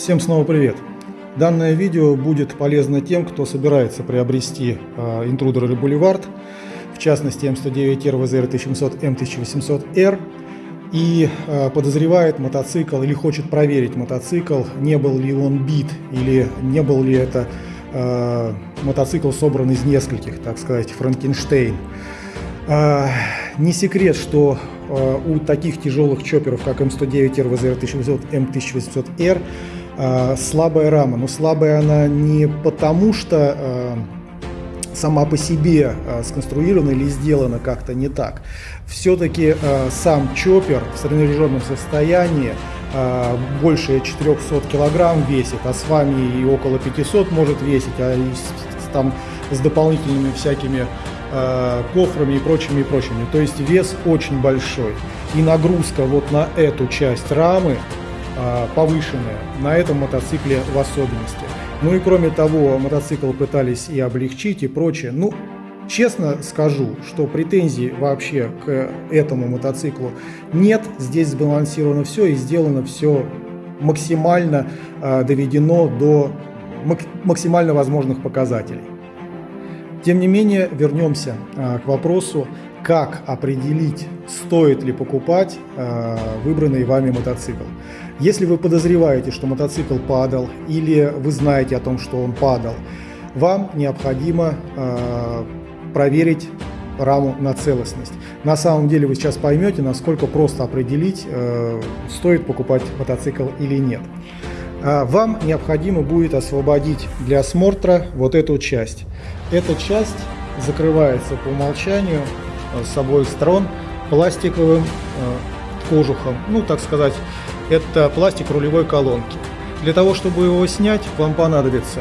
Всем снова привет! Данное видео будет полезно тем, кто собирается приобрести Intruder или Boulevard, в частности М109R VZR 1700 М1800R, и э, подозревает мотоцикл или хочет проверить мотоцикл, не был ли он бит или не был ли это э, мотоцикл собран из нескольких, так сказать, Франкенштейн. Э, не секрет, что э, у таких тяжелых чоперов, как М109R VZR 1800 М1800R, э, слабая рама. Но слабая она не потому, что э, сама по себе э, сконструирована или сделана как-то не так. Все-таки сам чоппер в среднереженном состоянии больше 400 килограмм весит, а с вами и около 500 может весить, а там с дополнительными всякими кофрами и прочими и прочими. То есть вес очень большой. И нагрузка вот на эту часть рамы повышенная, на этом мотоцикле в особенности. Ну и кроме того, мотоцикл пытались и облегчить и прочее. Ну, честно скажу, что претензий вообще к этому мотоциклу нет. Здесь сбалансировано все и сделано все максимально э, доведено до максимально возможных показателей. Тем не менее, вернемся э, к вопросу, как определить, стоит ли покупать э, выбранный вами мотоцикл. Если вы подозреваете, что мотоцикл падал, или вы знаете о том, что он падал, вам необходимо э, проверить раму на целостность. На самом деле вы сейчас поймете, насколько просто определить, э, стоит покупать мотоцикл или нет. Э, вам необходимо будет освободить для осмотра вот эту часть. Эта часть закрывается по умолчанию с обоих сторон пластиковым э, кожухом, ну так сказать, это пластик рулевой колонки. Для того, чтобы его снять, вам понадобится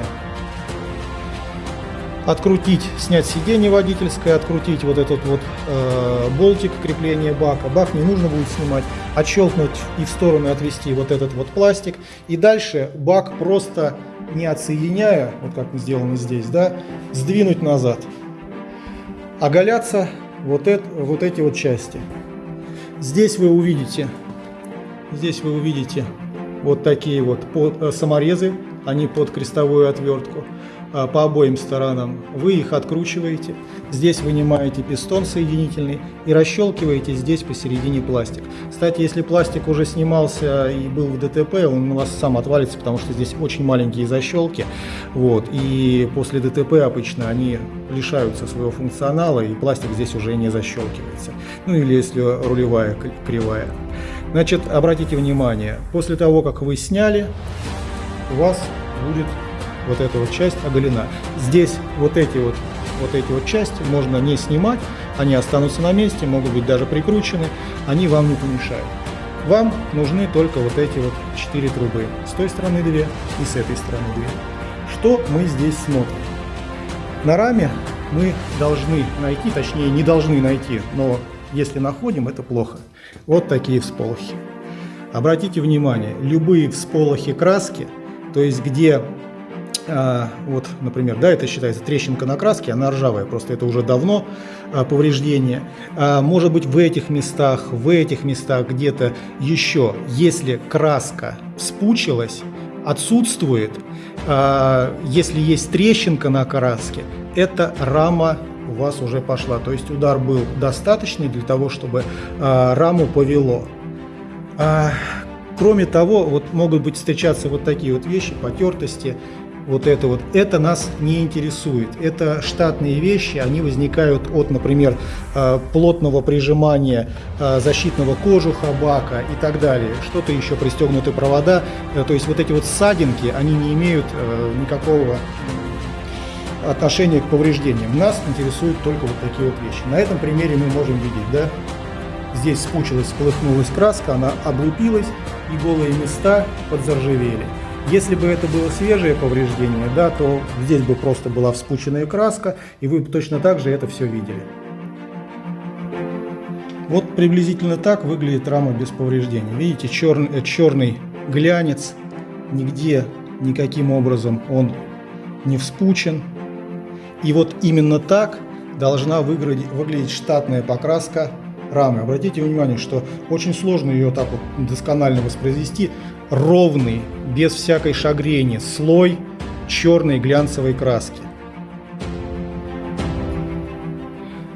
открутить, снять сиденье водительское, открутить вот этот вот э, болтик крепления бака. Бак не нужно будет снимать, отщелкнуть и в сторону отвести вот этот вот пластик. И дальше бак просто не отсоединяя, вот как сделано здесь, да, сдвинуть назад. Оголяться вот, это, вот эти вот части. Здесь вы увидите Здесь вы увидите вот такие вот э, саморезы, они под крестовую отвертку по обоим сторонам. Вы их откручиваете, здесь вынимаете пистон соединительный и расщелкиваете здесь посередине пластик. Кстати, если пластик уже снимался и был в ДТП, он у вас сам отвалится, потому что здесь очень маленькие защелки. Вот, и после ДТП обычно они лишаются своего функционала, и пластик здесь уже не защелкивается. Ну или если рулевая кривая. Значит, обратите внимание, после того, как вы сняли, у вас будет вот эта вот часть оголена. Здесь вот эти вот, вот эти вот части можно не снимать, они останутся на месте, могут быть даже прикручены, они вам не помешают. Вам нужны только вот эти вот четыре трубы. С той стороны две и с этой стороны две. Что мы здесь смотрим? На раме мы должны найти, точнее не должны найти, но если находим, это плохо. Вот такие всполохи. Обратите внимание, любые всполохи краски, то есть где, а, вот, например, да, это считается трещинка на краске, она ржавая, просто это уже давно а, повреждение. А, может быть в этих местах, в этих местах где-то еще, если краска спучилась, отсутствует, если есть трещинка на краске, это рама у вас уже пошла. То есть удар был достаточный для того, чтобы раму повело. Кроме того, вот могут быть встречаться вот такие вот вещи, потертости, вот это вот, это нас не интересует. Это штатные вещи, они возникают от, например, а, плотного прижимания а, защитного кожуха бака и так далее. Что-то еще, пристегнуты провода. Э, то есть вот эти вот ссадинки, они не имеют э, никакого отношение к повреждениям. Нас интересуют только вот такие вот вещи. На этом примере мы можем видеть, да, здесь спучилась, сплыхнулась краска, она облупилась, и голые места подзаржавели. Если бы это было свежее повреждение, да, то здесь бы просто была вспученная краска, и вы точно так же это все видели. Вот приблизительно так выглядит рама без повреждений. Видите, черный, э, черный глянец, нигде никаким образом он не вспучен, и вот именно так должна выглядеть, выглядеть штатная покраска рамы. Обратите внимание, что очень сложно ее так вот досконально воспроизвести. Ровный, без всякой шагрени, слой черной глянцевой краски.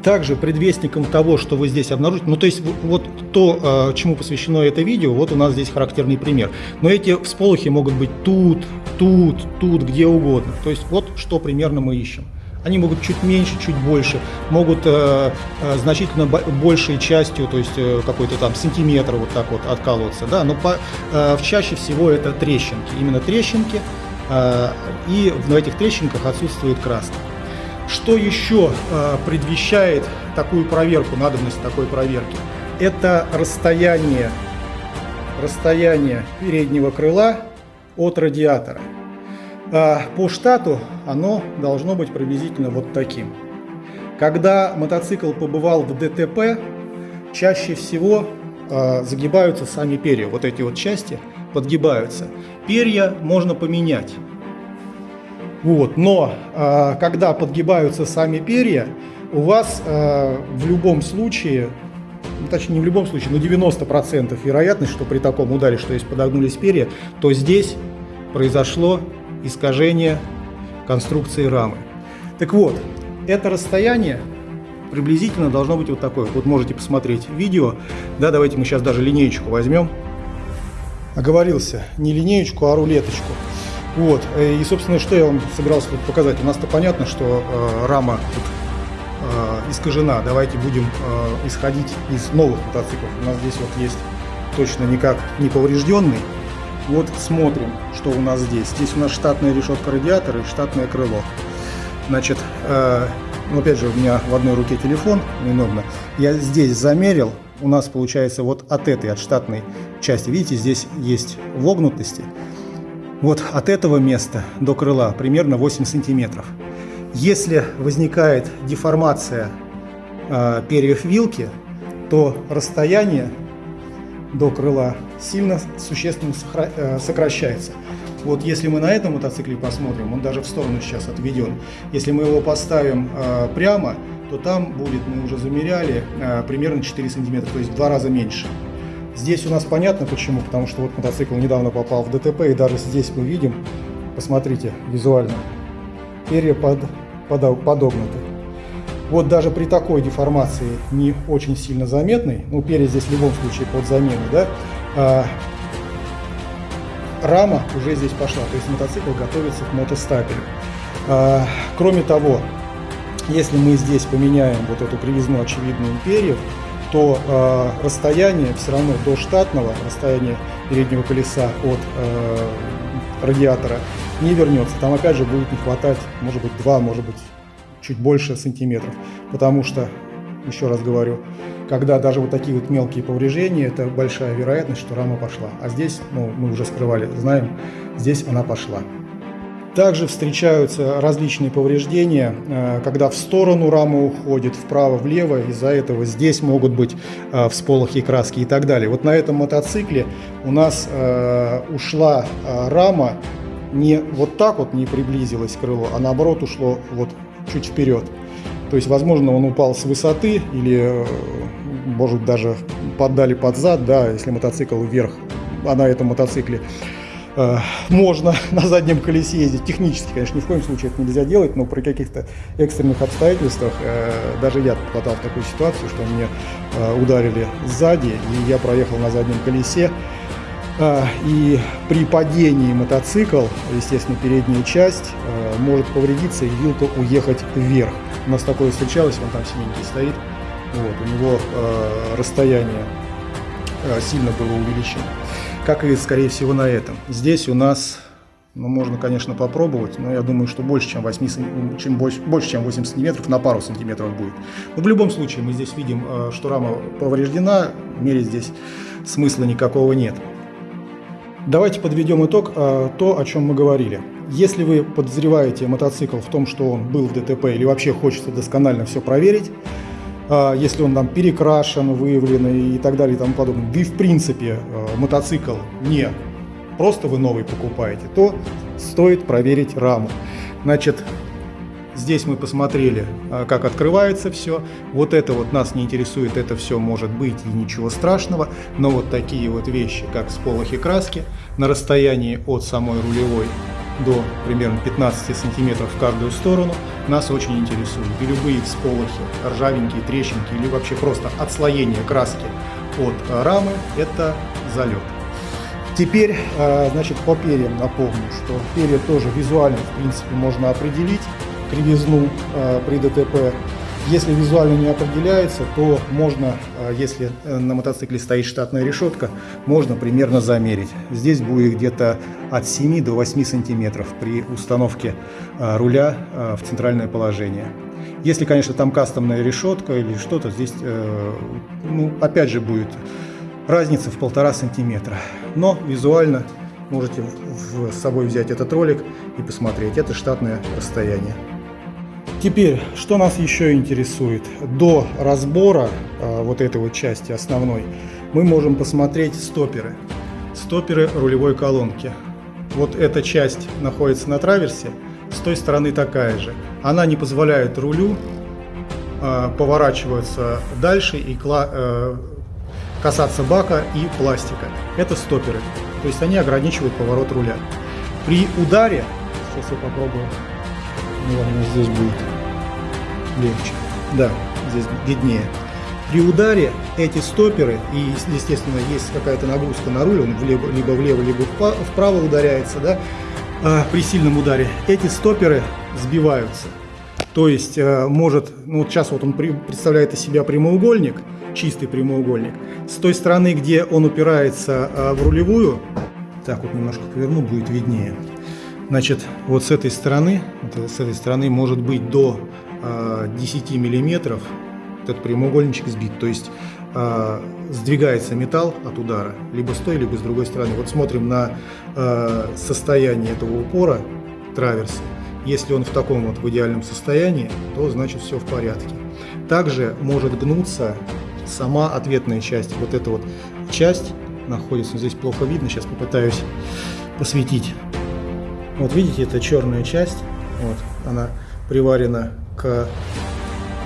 Также предвестником того, что вы здесь обнаружите, ну то есть вот то, а, чему посвящено это видео, вот у нас здесь характерный пример. Но эти всполохи могут быть тут, тут, тут, где угодно. То есть вот что примерно мы ищем. Они могут чуть меньше, чуть больше, могут э, э, значительно большей частью, то есть э, какой-то там сантиметр вот так вот откалываться, да, но по, э, чаще всего это трещинки, именно трещинки, э, и в этих трещинках отсутствует краска. Что еще э, предвещает такую проверку, надобность такой проверки? Это расстояние, расстояние переднего крыла от радиатора. Э, по штату оно должно быть приблизительно вот таким. Когда мотоцикл побывал в ДТП, чаще всего э, загибаются сами перья. Вот эти вот части подгибаются. Перья можно поменять. Вот. Но э, когда подгибаются сами перья, у вас в любом случае, ну, точнее не в любом случае, но 90% вероятность, что при таком ударе, что если подогнулись перья, то здесь произошло искажение конструкции рамы. Так вот, это расстояние приблизительно должно быть вот такое. Вот можете посмотреть видео. Да, давайте мы сейчас даже линеечку возьмем. Оговорился, не линеечку, а рулеточку. Вот, э, и, собственно, что я вам собирался тут показать. У нас-то понятно, что э, рама тут э, искажена. Давайте будем э, исходить из новых мотоциклов. У нас здесь вот есть точно никак не поврежденный. Вот смотрим, что у нас здесь. Здесь у нас штатная решетка радиатора и штатное крыло. Значит, э, ну, опять же, у меня в одной руке телефон, неудобно. Я здесь замерил, у нас получается вот от этой, от штатной части, видите, здесь есть вогнутости. Вот от этого места до крыла примерно 8 сантиметров. Если возникает деформация э, перьев вилки, то расстояние до крыла сильно существенно э, сокращается. Вот если мы на этом мотоцикле посмотрим, он даже в сторону сейчас отведен. Если мы его поставим э, прямо, то там будет, мы уже замеряли, э, примерно 4 сантиметра, то есть в два раза меньше. Здесь у нас понятно почему, потому что вот мотоцикл недавно попал в ДТП, и даже здесь мы видим, посмотрите визуально, перья под, под, подогнуты. Вот даже при такой деформации не очень сильно заметной, ну перья здесь в любом случае под замену, да, а, рама уже здесь пошла, то есть мотоцикл готовится к мотостапелю. А, кроме того, если мы здесь поменяем вот эту кривизну очевидную перьев, то э, расстояние все равно до штатного, расстояние переднего колеса от э, радиатора не вернется. Там опять же будет не хватать, может быть, 2, может быть, чуть больше сантиметров. Потому что, еще раз говорю, когда даже вот такие вот мелкие повреждения, это большая вероятность, что рама пошла. А здесь, ну, мы уже скрывали, знаем, здесь она пошла. Также встречаются различные повреждения, э, когда в сторону рама уходит, вправо-влево, из-за этого здесь могут быть э, всполохи краски и так далее. Вот на этом мотоцикле у нас э, ушла рама не вот так вот не приблизилась к крылу, а наоборот ушло вот чуть вперед. То есть, возможно, он упал с высоты или, может, даже поддали под зад, да, если мотоцикл вверх, а на этом мотоцикле Э, можно на заднем колесе ездить. Технически, конечно, ни в коем случае это нельзя делать, но при каких-то экстренных обстоятельствах э, даже я попадал в такую ситуацию, что мне э, ударили сзади, и я проехал на заднем колесе. И при падении мотоцикл, естественно, передняя часть может повредиться и вилка уехать вверх. У нас такое встречалось, вон там синенький стоит. Вот, у него расстояние сильно было увеличено как и, скорее всего, на этом. Здесь у нас, ну, можно, конечно, попробовать, но я думаю, что больше, чем 8, чем больше, больше, чем 8 сантиметров, на пару сантиметров будет. Но в любом случае, мы здесь видим, что рама повреждена, мерить здесь смысла никакого нет. Давайте подведем итог, э, то, о чем мы говорили. Если вы подозреваете мотоцикл в том, что он был в ДТП или вообще хочется досконально все проверить, а, если он там перекрашен, выявлен и так далее и тому подобное, да и в принципе э, мотоцикл не просто вы новый покупаете, то стоит проверить раму. Значит, Здесь мы посмотрели, а, как открывается все. Вот это вот нас не интересует, это все может быть и ничего страшного. Но вот такие вот вещи, как сполохи краски на расстоянии от самой рулевой до примерно 15 сантиметров в каждую сторону, нас очень интересуют. И любые всполохи, ржавенькие, трещинки или вообще просто отслоение краски от рамы – это залет. Теперь, а, значит, по перьям напомню, что перья тоже визуально, в принципе, можно определить кривизну э, при ДТП. Если визуально не определяется, то можно, э, если э, на мотоцикле стоит штатная решетка, можно примерно замерить. Здесь будет где-то от 7 до 8 сантиметров при установке руля в центральное положение. Если, конечно, там кастомная решетка или что-то, здесь, ну, опять же, будет разница в полтора сантиметра. Но визуально можете с собой взять этот ролик и посмотреть. Это штатное расстояние. Теперь, что нас еще интересует? До разбора э, вот этой вот части основной мы можем посмотреть стоперы. Стоперы рулевой колонки. Вот эта часть находится на траверсе, с той стороны такая же. Она не позволяет рулю э, поворачиваться дальше и э, касаться бака и пластика. Это стоперы, то есть они ограничивают поворот руля. При ударе, сейчас я попробую, наверное, здесь будет легче. Да, здесь виднее. При ударе эти стоперы, и естественно есть какая-то нагрузка на руль, он влево, либо влево, либо вправо ударяется, да, а, при сильном ударе, эти стоперы сбиваются. То есть а, может, ну вот сейчас вот он представляет из себя прямоугольник, чистый прямоугольник. С той стороны, где он упирается а, в рулевую, так вот немножко поверну, будет виднее. Значит, вот с этой стороны, вот с этой стороны может быть до 10 а, миллиметров этот прямоугольничек сбит. То есть э, сдвигается металл от удара либо с той, либо с другой стороны. Вот смотрим на э, состояние этого упора траверса. Если он в таком вот в идеальном состоянии, то значит все в порядке. Также может гнуться сама ответная часть. Вот эта вот часть находится, здесь плохо видно, сейчас попытаюсь посветить. Вот видите, это черная часть, вот, она приварена к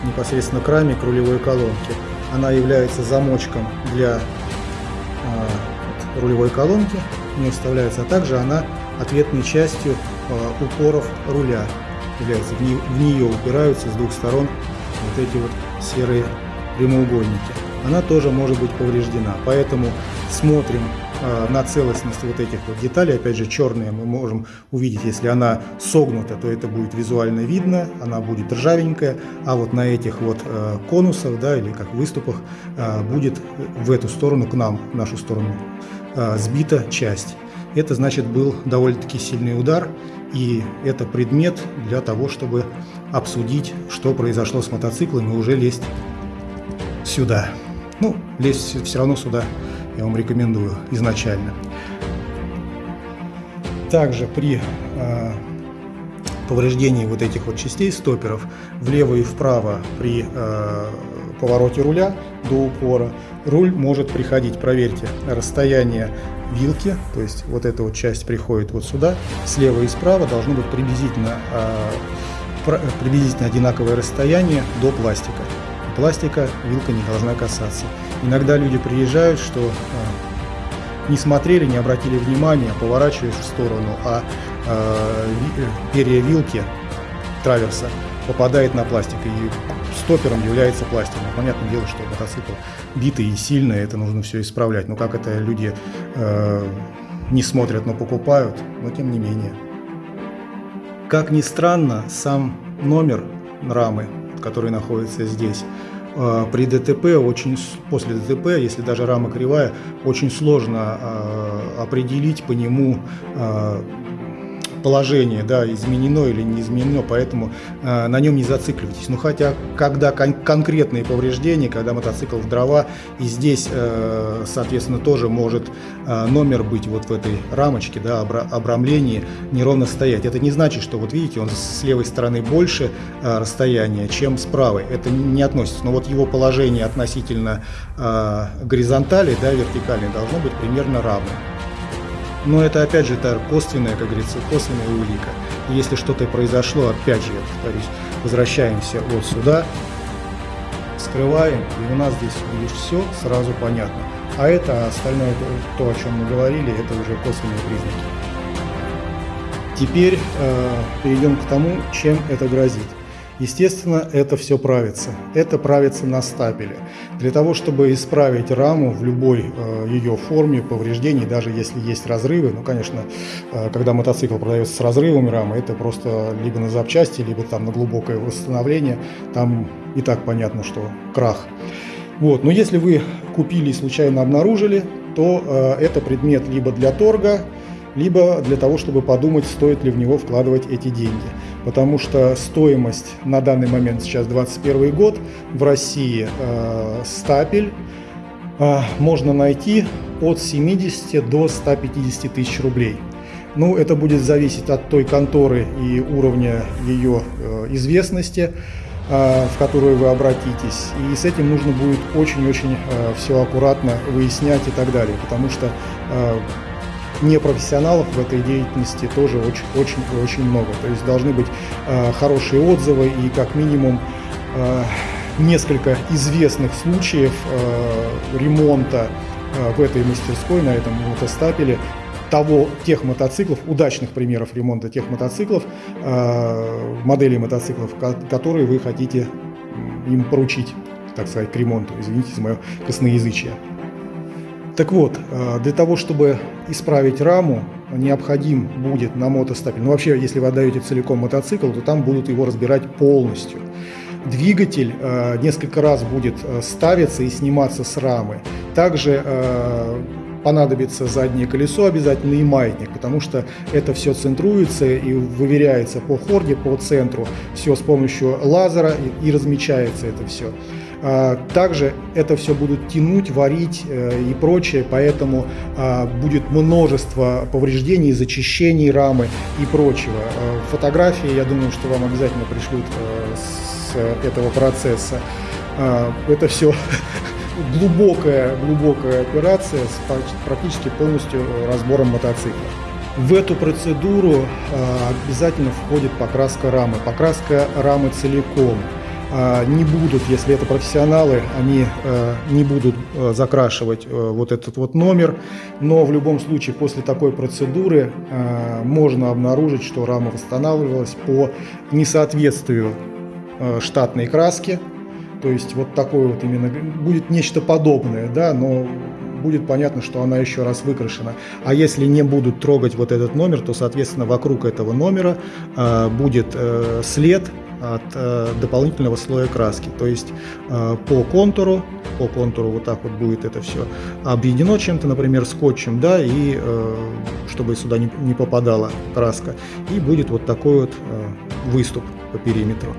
непосредственно к раме, к рулевой колонке. Она является замочком для э, рулевой колонки, в нее вставляется, а также она ответной частью э, упоров руля является. В, не, в нее упираются с двух сторон вот эти вот серые прямоугольники. Она тоже может быть повреждена, поэтому смотрим на целостность вот этих вот деталей, опять же черные мы можем увидеть, если она согнута, то это будет визуально видно, она будет ржавенькая, а вот на этих вот э, конусах, да, или как выступах, э, будет в эту сторону, к нам, в нашу сторону, сбита часть. Это значит был довольно-таки сильный удар, и это предмет для того, чтобы обсудить, что произошло с мотоциклом, и уже лезть сюда. Ну, лезть все равно сюда я вам рекомендую изначально. Также при э, повреждении вот этих вот частей стоперов влево и вправо при э, повороте руля до упора руль может приходить, проверьте, расстояние вилки, то есть вот эта вот часть приходит вот сюда, слева и справа должно быть приблизительно, э, приблизительно одинаковое расстояние до пластика. Пластика вилка не должна касаться. Иногда люди приезжают, что э, не смотрели, не обратили внимания, поворачиваешь в сторону, а э, перья вилки траверса попадает на пластик, и стопером является пластик. Ну, понятное дело, что мотоцикл битый и сильный, это нужно все исправлять. Но как это люди э, не смотрят, но покупают, но тем не менее. Как ни странно, сам номер рамы, который находится здесь, а, при ДТП очень после ДТП, если даже рама кривая, очень сложно а, определить по нему а, положение, да, изменено или не изменено, поэтому э, на нем не зацикливайтесь. Ну хотя, когда кон конкретные повреждения, когда мотоцикл в дрова, и здесь, э, соответственно, тоже может э, номер быть вот в этой рамочке, да, обра обрамлении, неровно стоять. Это не значит, что, вот видите, он с левой стороны больше э, расстояния, чем с правой. Это не относится. Но вот его положение относительно э, горизонтали, да, вертикали должно быть примерно равным. Но это опять же это косвенная, как говорится, косвенная улика. И если что-то произошло, опять же, я повторюсь, возвращаемся вот сюда, скрываем, и у нас здесь будет все сразу понятно. А это остальное, то, о чем мы говорили, это уже косвенные признаки. Теперь э, перейдем к тому, чем это грозит. Естественно, это все правится. Это правится на стапеле. Для того, чтобы исправить раму в любой э, ее форме повреждений, даже если есть разрывы, ну, конечно, э, когда мотоцикл продается с разрывами рамы, это просто либо на запчасти, либо там на глубокое восстановление, там и так понятно, что крах. Вот. Но если вы купили и случайно обнаружили, то э, это предмет либо для торга, либо для того, чтобы подумать, стоит ли в него вкладывать эти деньги. Потому что стоимость на данный момент, сейчас 2021 год, в России э, стапель э, можно найти от 70 до 150 тысяч рублей. Ну, это будет зависеть от той конторы и уровня ее э, известности, э, в которую вы обратитесь. И с этим нужно будет очень-очень э, все аккуратно выяснять и так далее. Потому что э, непрофессионалов в этой деятельности тоже очень-очень много. То есть должны быть э, хорошие отзывы и как минимум э, несколько известных случаев э, ремонта э, в этой мастерской, на этом мотостапеле, того, тех мотоциклов, удачных примеров ремонта тех мотоциклов, э, моделей мотоциклов, которые вы хотите им поручить, так сказать, к ремонту. Извините за мое косноязычие. Так вот, э, для того, чтобы исправить раму, необходим будет на мотостапель. Ну вообще, если вы отдаете целиком мотоцикл, то там будут его разбирать полностью. Двигатель э, несколько раз будет э, ставиться и сниматься с рамы. Также понадобится заднее колесо обязательно и маятник, потому что это все центруется и выверяется по хорде, по центру, все с помощью лазера и размечается это все. А, также это все будут тянуть, варить э, и прочее, поэтому а, будет множество повреждений, зачищений рамы и прочего. А, фотографии, я думаю, что вам обязательно пришлют э, с этого процесса. Это все глубокая, глубокая операция с практически полностью разбором мотоцикла. В эту процедуру обязательно входит покраска рамы, покраска рамы целиком. А, не будут, если это профессионалы, они э, не будут э, закрашивать э, вот этот вот номер, но в любом случае после такой процедуры можно обнаружить, что рама восстанавливалась по несоответствию штатной краски, то есть вот такой вот именно, будет нечто подобное, да, но будет понятно, что она еще раз выкрашена. А если не будут трогать вот этот номер, то, соответственно, вокруг этого номера будет след от э, дополнительного слоя краски. То есть э, по контуру, по контуру вот так вот будет это все объединено чем-то, например, скотчем, да, и э, чтобы сюда не, не попадала краска. И будет вот такой вот э, выступ по периметру.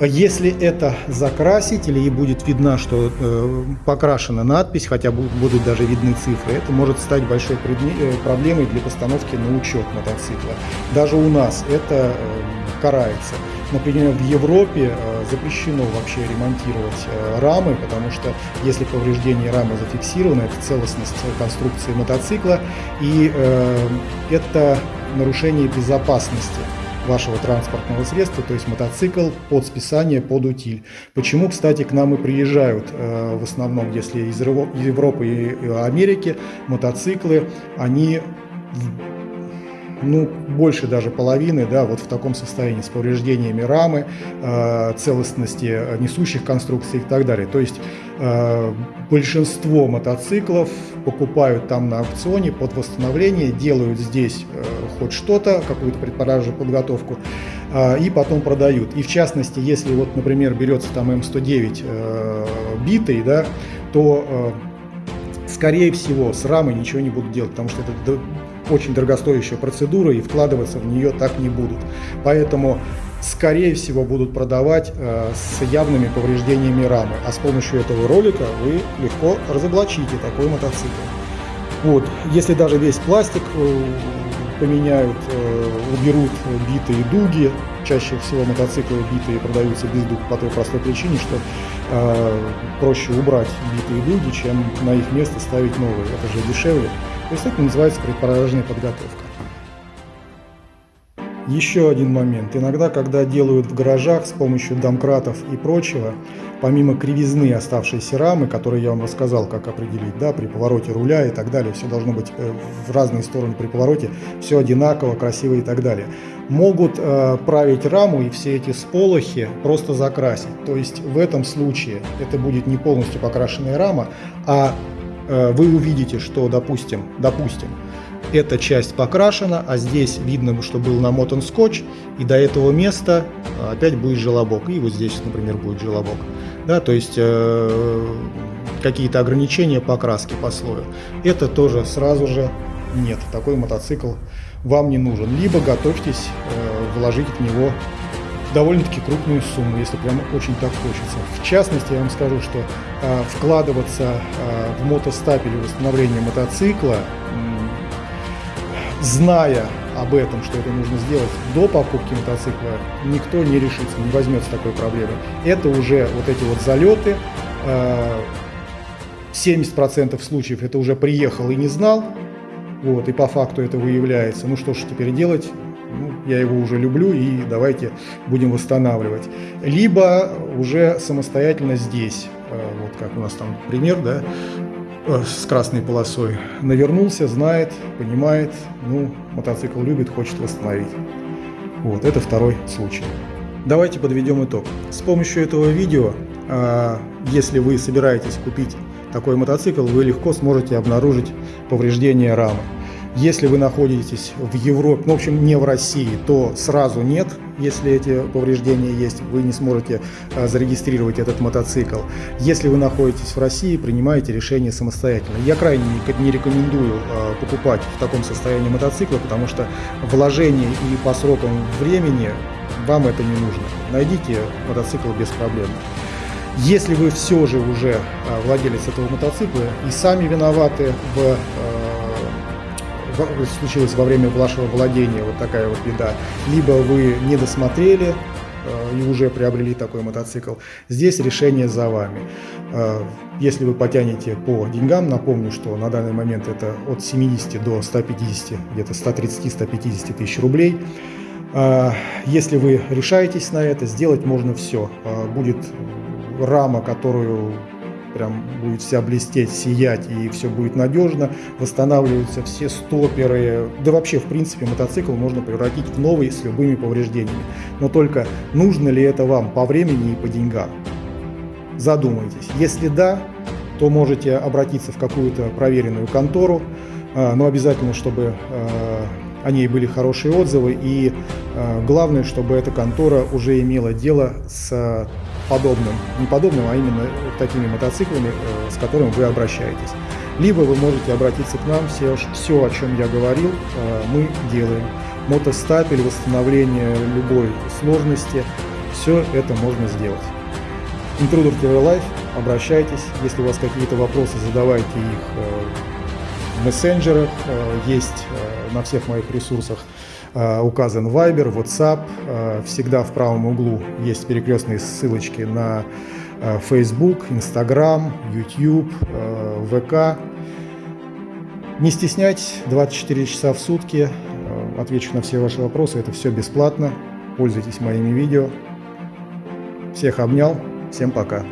Если это закрасить или будет видно, что э, покрашена надпись, хотя будут даже видны цифры, это может стать большой э, проблемой для постановки на учет мотоцикла. Даже у нас это э, карается. Например, в Европе э, запрещено вообще ремонтировать э, рамы, потому что если повреждение рамы зафиксировано, это целостность конструкции мотоцикла, и э, это нарушение безопасности вашего транспортного средства, то есть мотоцикл под списание, под утиль. Почему, кстати, к нам и приезжают в основном, если из Европы и Америки, мотоциклы, они ну, больше даже половины, да, вот в таком состоянии, с повреждениями рамы, э, целостности несущих конструкций и так далее. То есть э, большинство мотоциклов покупают там на аукционе под восстановление, делают здесь э, хоть что-то, какую-то предпродажную подготовку, э, и потом продают. И в частности, если вот, например, берется там М109 э, битый, да, то э, скорее всего с рамой ничего не будут делать, потому что это очень дорогостоящая процедура и вкладываться в нее так не будут. Поэтому, скорее всего, будут продавать э, с явными повреждениями рамы. А с помощью этого ролика вы легко разоблачите такой мотоцикл. Вот, если даже весь пластик э, поменяют, э, уберут битые дуги, чаще всего мотоциклы битые продаются без дуг по той простой причине, что э, проще убрать битые дуги, чем на их место ставить новые. Это же дешевле. Это называется предпорожная подготовка. Еще один момент. Иногда, когда делают в гаражах с помощью домкратов и прочего, помимо кривизны оставшейся рамы, которые я вам рассказал, как определить, да, при повороте руля и так далее, все должно быть э, в разные стороны при повороте, все одинаково, красиво и так далее, могут э, править раму и все эти сполохи просто закрасить. То есть в этом случае это будет не полностью покрашенная рама, а вы увидите, что, допустим, допустим, эта часть покрашена, а здесь видно, что был намотан скотч, и до этого места а, опять будет желобок, и вот здесь, например, будет желобок. Да, то есть э, какие-то ограничения по краске, по слою. Это тоже сразу же нет, такой мотоцикл вам не нужен. Либо готовьтесь э, вложить в него довольно-таки крупную сумму, если прям очень так хочется. В частности, я вам скажу, что э, вкладываться э, в мотостапель и восстановление мотоцикла зная об этом, что это нужно сделать до покупки мотоцикла, никто не решится, не возьмется такой проблемы. Это уже вот эти вот залеты, 70% э, случаев это уже приехал и не знал, вот, и по факту это выявляется. Ну что ж теперь делать? Я его уже люблю и давайте будем восстанавливать. Либо уже самостоятельно здесь, э, вот как у нас там пример, да, Э, с красной полосой. Навернулся, знает, понимает, ну, мотоцикл любит, хочет восстановить. Вот, это второй случай. Давайте подведем итог. С помощью этого видео, а, если вы собираетесь купить такой мотоцикл, вы легко сможете обнаружить повреждения рамы. Если вы находитесь в Европе, ну, в общем, не в России, то сразу нет, если эти повреждения есть, вы не сможете а, зарегистрировать этот мотоцикл. Если вы находитесь в России, принимаете решение самостоятельно. Я крайне не рекомендую а, покупать в таком состоянии мотоцикла, потому что вложение и по срокам времени вам это не нужно. Найдите мотоцикл без проблем. Если вы все же уже а, владелец этого мотоцикла и сами виноваты в случилось во время вашего владения, вот такая вот беда, либо вы не досмотрели э, и уже приобрели такой мотоцикл, здесь решение за вами. Э, если вы потянете по деньгам, напомню, что на данный момент это от 70 до 150, где-то 130-150 тысяч рублей, э, если вы решаетесь на это, сделать можно все. Будет рама, которую прям будет вся блестеть, сиять и все будет надежно, восстанавливаются все стоперы, да вообще в принципе мотоцикл можно превратить в новый с любыми повреждениями. Но только нужно ли это вам по времени и по деньгам? Задумайтесь. Если да, то можете обратиться в какую-то проверенную контору, а, но обязательно, чтобы а, о ней были хорошие отзывы и а, главное, чтобы эта контора уже имела дело с подобным, не подобным, а именно такими мотоциклами, э, с которыми вы обращаетесь. Либо вы можете обратиться к нам, все, все о чем я говорил, э, мы делаем. Мотостапель, восстановление любой сложности, все это можно сделать. Intruder TV Life, обращайтесь, если у вас какие-то вопросы, задавайте их э, в мессенджерах, есть на всех моих ресурсах Э, указан Viber, WhatsApp. Э, всегда в правом углу есть перекрестные ссылочки на э, Facebook, Instagram, YouTube, ВК. Не стесняйтесь, 24 часа в сутки, отвечу на все ваши вопросы, это все бесплатно. Пользуйтесь моими видео. Всех обнял, всем пока.